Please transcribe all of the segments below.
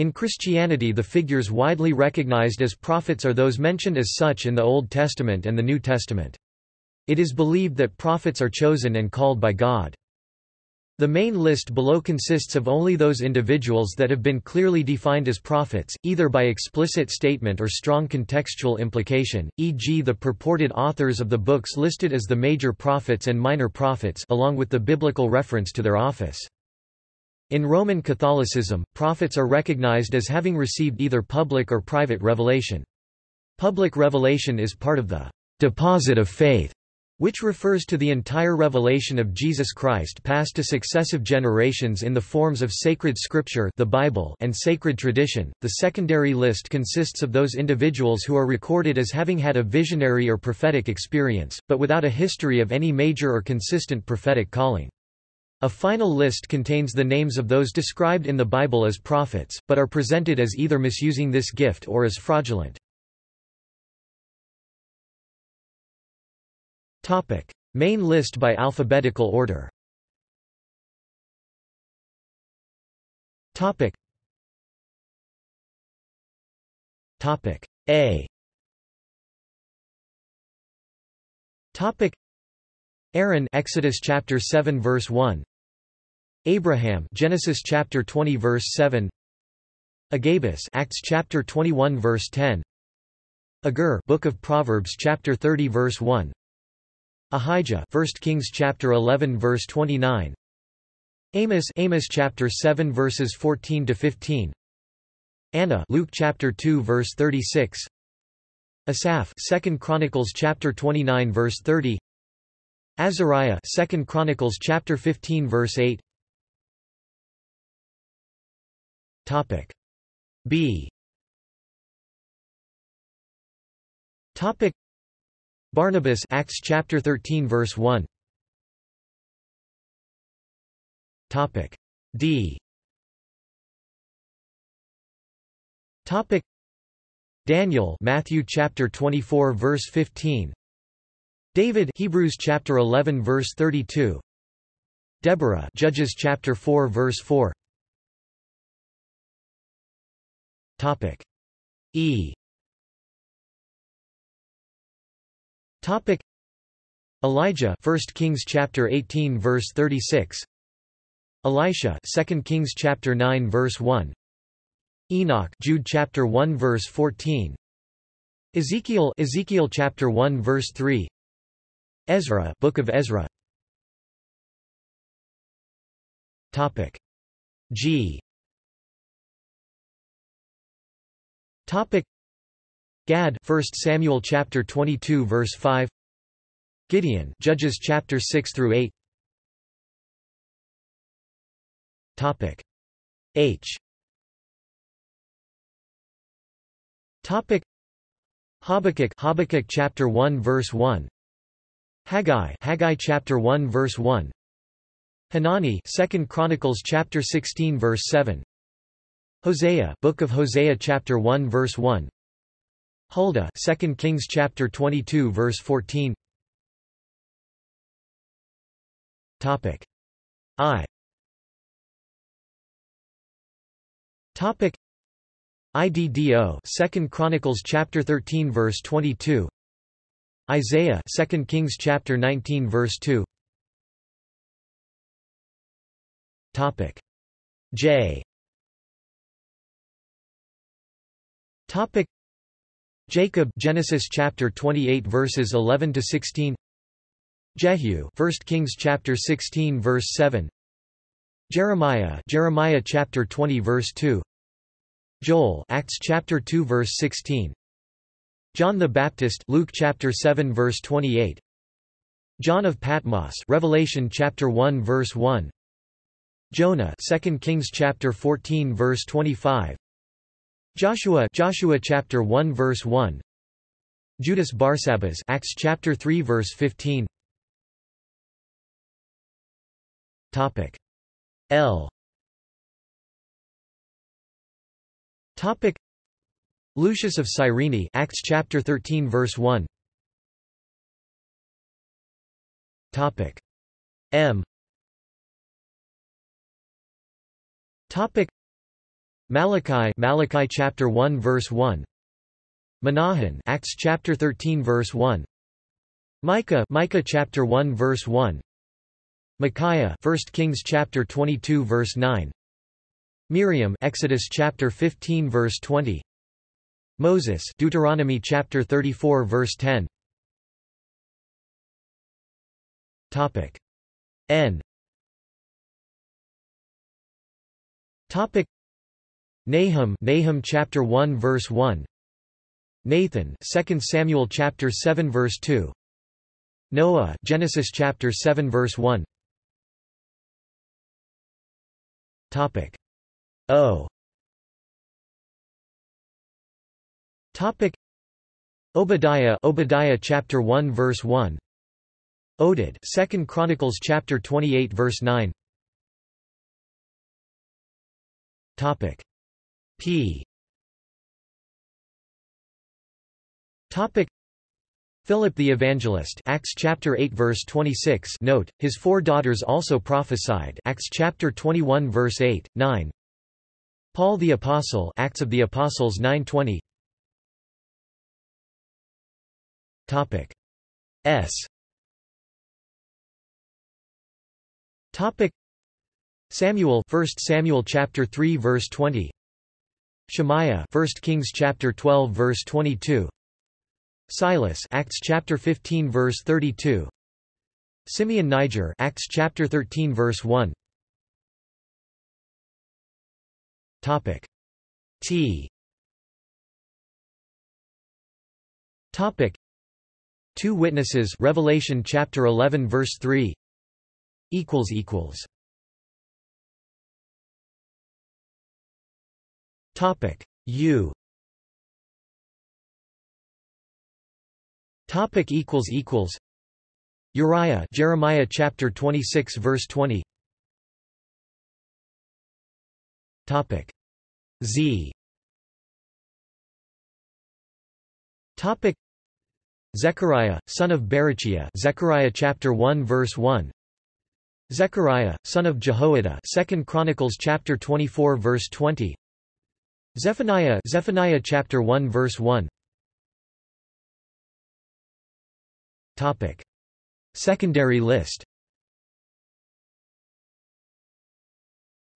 In Christianity the figures widely recognized as prophets are those mentioned as such in the Old Testament and the New Testament. It is believed that prophets are chosen and called by God. The main list below consists of only those individuals that have been clearly defined as prophets, either by explicit statement or strong contextual implication, e.g. the purported authors of the books listed as the major prophets and minor prophets along with the biblical reference to their office. In Roman Catholicism, prophets are recognized as having received either public or private revelation. Public revelation is part of the deposit of faith, which refers to the entire revelation of Jesus Christ passed to successive generations in the forms of sacred scripture the Bible and sacred tradition. The secondary list consists of those individuals who are recorded as having had a visionary or prophetic experience, but without a history of any major or consistent prophetic calling. A final list contains the names of those described in the Bible as prophets, but are presented as either misusing this gift or as fraudulent. Topic. Main list by alphabetical order Topic. Topic. A Topic. Aaron Exodus chapter 7 verse 1 Abraham Genesis chapter 20 verse 7 Agabus Acts chapter 21 verse 10 Agur Book of Proverbs chapter 30 verse 1 Ahijah 1 Kings chapter 11 verse 29 Amos Amos chapter 7 verses 14 to 15 Anna Luke chapter 2 verse 36 Asaph 2 Chronicles chapter 29 verse 30 Azariah 2 Chronicles chapter 15 verse 8 Topic. B. Topic. Barnabas Acts chapter 13 verse 1 Topic. D. Topic. Daniel Matthew chapter 24 verse 15 David Hebrews chapter 11 verse 32 Deborah Judges chapter 4 verse 4 Topic. E. Topic. Elijah 1 Kings chapter 18 verse 36 Elisha 2 Kings chapter 9 verse 1 Enoch Jude chapter 1 verse 14 Ezekiel Ezekiel chapter 1 verse 3 Ezra Book of Ezra. Topic. G Topic. Gad 1 Samuel chapter 22 verse 5 Gideon Judges chapter 6 through 8 Topic. H. Topic. Habakkuk Habakkuk chapter 1 verse 1 Haggai Haggai chapter 1 verse 1 Hanani 2 Chronicles chapter 16 verse 7 Hosea Book of Hosea chapter 1 verse 1 Huldah 2 Kings chapter 22 verse 14 Topic I. Topic IDDO 2 Chronicles chapter 13 verse 22 Isaiah 2 Kings chapter 19 verse 2 Topic J Topic. Jacob Genesis chapter 28 verses 11 to 16 Jehu 1 Kings chapter 16 verse 7 Jeremiah Jeremiah chapter 20 verse 2 Joel Acts chapter 2 verse 16 John the Baptist Luke chapter 7 verse 28 John of Patmos Revelation chapter 1 verse 1 Jonah 2 Kings chapter 14 verse 25 Joshua Joshua chapter 1 verse 1 Judas Barsabbas Acts chapter 3 verse 15 Topic L. Topic Lucius of Cyrene Acts chapter 13 verse 1 Topic M. Topic Malachi Malachi chapter 1 verse 1 Manaen Acts chapter 13 verse 1 Micah Micah chapter 1 verse 1 Micaiah 1 Kings chapter 22 verse 9 Miriam Exodus chapter 15 verse 20 Moses Deuteronomy chapter 34 verse 10 Topic N. Topic Nahum Nahum chapter 1 verse 1 Nathan 2 Samuel chapter 7 verse 2 Noah Genesis chapter 7 verse 1 Topic O. Topic Obadiah Obadiah chapter 1 verse 1 Oded 2nd Chronicles chapter 28 verse 9 Topic P. Topic. Philip the Evangelist Acts chapter 8 verse 26 Note his four daughters also prophesied Acts chapter 21 verse 8 9 Paul the Apostle Acts of the Apostles 9:20 Topic. S. Topic. Samuel 1 Samuel chapter 3 verse 20 Shemaiah 1 Kings chapter 12 verse 22 Silas Acts chapter 15 verse 32 Simeon Niger Acts chapter 13 verse 1 Topic T. Topic Two witnesses Revelation chapter 11 verse 3 equals equals Topic. U. Topic equals equals. Uriah Jeremiah chapter 26 verse 20 Topic. Z. Topic. Zechariah son of Berechiah Zechariah chapter 1 verse 1 Zechariah son of Jehoiada 2nd Chronicles chapter 24 verse 20 Zephaniah Zephaniah chapter 1 verse 1 Topic. Secondary list.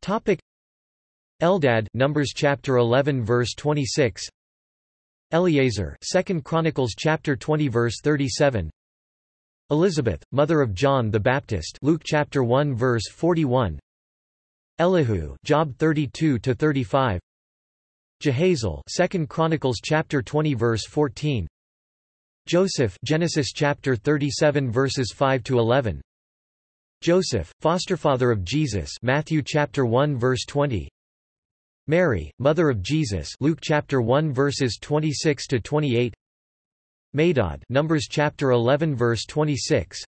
Topic. Eldad Numbers chapter 11 verse 26 Eliezer 2 Chronicles chapter 20 verse 37 Elizabeth mother of John the Baptist Luke chapter 1 verse 41 Elihu Job 32 to 35 Jahaziel 2 Chronicles chapter 20 verse 14 Joseph Genesis chapter 37 verses 5 to 11 Joseph fosterfather of Jesus Matthew chapter 1 verse 20 Mary, mother of Jesus Luke chapter 1 verses 26 to 28 Medad Numbers chapter 11 verse 26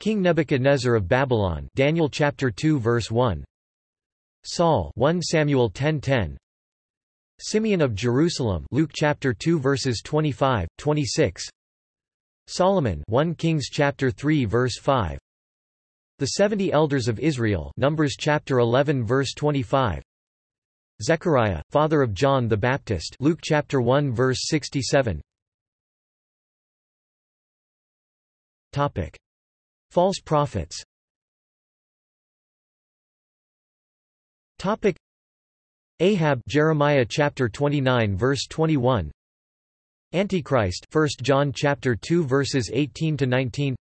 King Nebuchadnezzar of Babylon Daniel chapter 2 verse 1 Saul 1 Samuel 10:10 Simeon of Jerusalem Luke chapter 2 verses 25 26 Solomon 1 Kings chapter 3 verse 5 The 70 elders of Israel Numbers chapter 11 verse 25 Zechariah, father of John the Baptist Luke chapter 1 verse 67 Topic. False prophets. Topic Ahab Jeremiah chapter 29 verse 21 Antichrist 1 John chapter 2 verses 18 to 19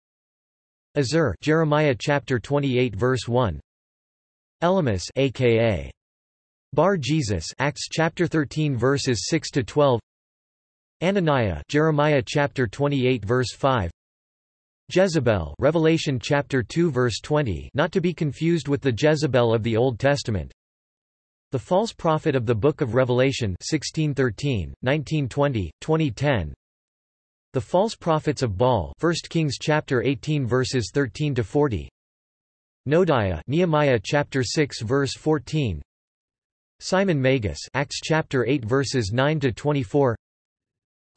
Azur Jeremiah chapter 28 verse 1 Elymas aka Bar Jesus Acts chapter 13 verses 6 to 12 Hananiah Jeremiah chapter 28 verse 5 Jezebel Revelation chapter 2 verse 20 not to be confused with the Jezebel of the Old Testament The false prophet of the Book of Revelation 1613 1920 2010 The false prophets of Baal 1 Kings chapter 18 verses 13 to 40 Noadiah Nehemiah chapter 6 verse 14 Simon Magus Acts chapter 8 verses 9 to 24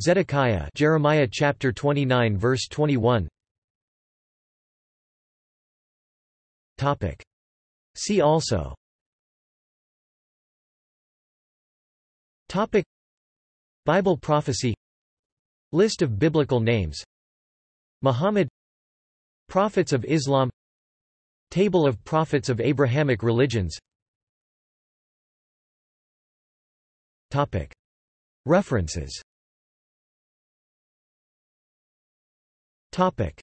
Zedekiah Jeremiah chapter 29 verse 21 Topic. See also Topic. Bible prophecy. List of biblical names. Muhammad. Prophets of Islam. Table of prophets of Abrahamic religions. Topic. References. Topic